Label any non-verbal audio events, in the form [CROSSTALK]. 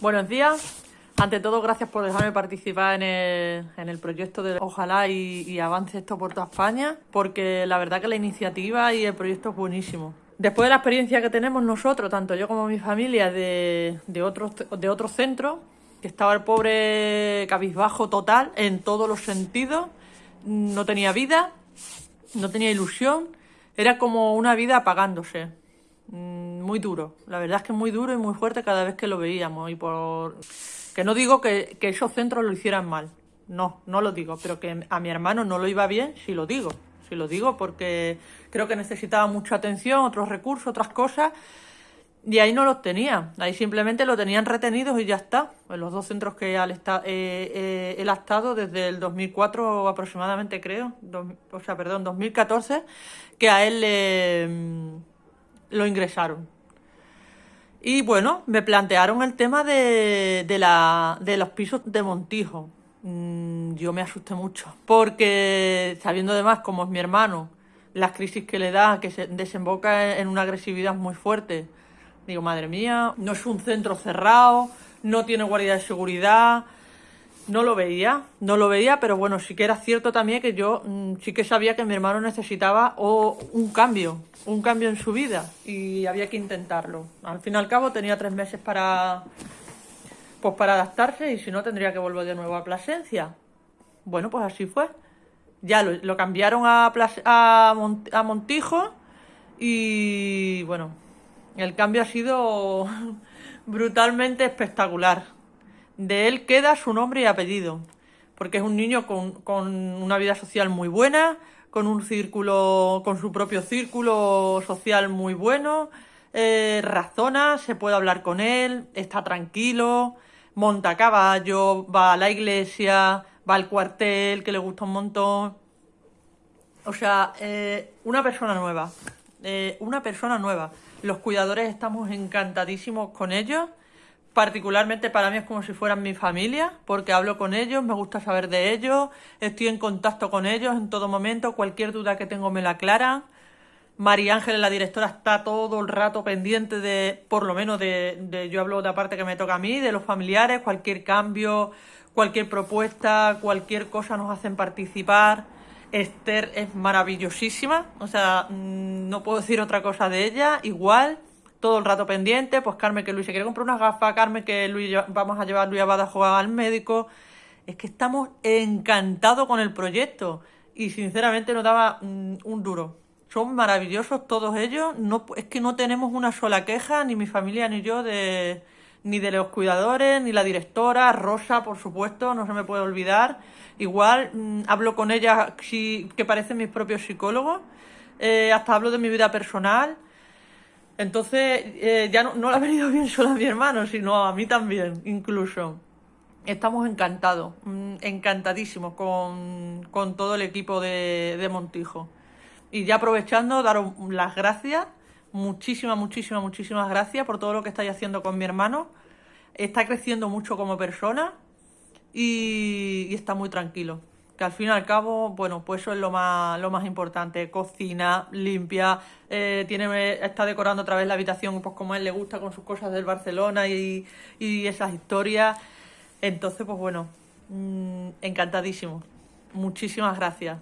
Buenos días. Ante todo, gracias por dejarme participar en el, en el proyecto de Ojalá y, avance esto por toda España, porque la verdad que la iniciativa y el proyecto es buenísimo. Después de la experiencia que tenemos nosotros, tanto yo como mi familia, de, de otros de otros centros, que estaba el pobre cabizbajo total en todos los sentidos, no tenía vida, no tenía ilusión, era como una vida apagándose muy duro. La verdad es que muy duro y muy fuerte cada vez que lo veíamos. Y por que no digo que, esos centros lo hicieran mal. No, no lo digo. Pero que a mi hermano no lo iba bien, sí lo digo. Sí lo digo porque creo que necesitaba mucha atención, otros recursos, otras cosas. Y ahí no los tenía. Ahí simplemente lo tenían retenidos y ya está. En los dos centros que él, eh, eh, ha estado desde el 2004 aproximadamente, creo. O sea, perdón, 2014, que a él le, lo ingresaron. Y bueno, me plantearon el tema de, de, la, de los pisos de Montijo. Mm, yo me asusté mucho, porque sabiendo además cómo es mi hermano, las crisis que le da, que se desemboca en una agresividad muy fuerte, digo, madre mía, no es un centro cerrado, no tiene guardia de seguridad, no lo veía, no lo veía, pero bueno, sí que era cierto también que yo mmm, sí que sabía que mi hermano necesitaba o un cambio, un cambio en su vida y había que intentarlo. Al fin y al cabo tenía tres meses para, pues para adaptarse y si no tendría que volver de nuevo a Plasencia. Bueno, pues así fue. Ya lo, cambiaron a, a Montijo y bueno, el cambio ha sido [LAUGHS] brutalmente espectacular. De él queda su nombre y apellido, porque es un niño con, con una vida social muy buena, con un círculo, con su propio círculo social muy bueno, eh, razona, se puede hablar con él, está tranquilo, monta caballo, va a la iglesia, va al cuartel, que le gusta un montón. O sea, eh, una persona nueva, eh, una persona nueva. Los cuidadores estamos encantadísimos con ellos. Particularmente para mí es como si fueran mi familia, porque hablo con ellos, me gusta saber de ellos, estoy en contacto con ellos en todo momento, cualquier duda que tengo me la aclaran. María Ángeles, la directora, está todo el rato pendiente de, por lo menos de, de, yo hablo de la parte que me toca a mí, de los familiares, cualquier cambio, cualquier propuesta, cualquier cosa nos hacen participar. Esther es maravillosísima, o sea, mm, no puedo decir otra cosa de ella, igual todo el rato pendiente, pues Carmen que Luis se quiere comprar unas gafas, Carmen que Luis vamos a llevar a Luis a jugar al médico. Es que estamos encantados con el proyecto y sinceramente nos daba mm, un duro. Son maravillosos todos ellos, no, es que no tenemos una sola queja, ni mi familia ni yo, de, ni de los cuidadores, ni la directora, Rosa, por supuesto, no se me puede olvidar. Igual mmm, hablo con ella si, que parecen mis propios psicólogos, eh, hasta hablo de mi vida personal. Entonces, eh, ya no, no, le ha venido bien solo a mi hermano, sino a mí también, incluso. Estamos encantados, mmm, encantadísimos con, todo el equipo de, Montijo. Y ya aprovechando, daros las gracias, muchísimas, muchísimas, muchísimas gracias por todo lo que estáis haciendo con mi hermano. Está creciendo mucho como persona y está muy tranquilo al fin y al cabo, bueno, pues eso es lo más, lo más importante. Cocina, limpia, eh, tiene, está decorando otra vez la habitación pues como a él le gusta con sus cosas del Barcelona y, y esas historias. Entonces, pues bueno, mmm, encantadísimo. Muchísimas gracias.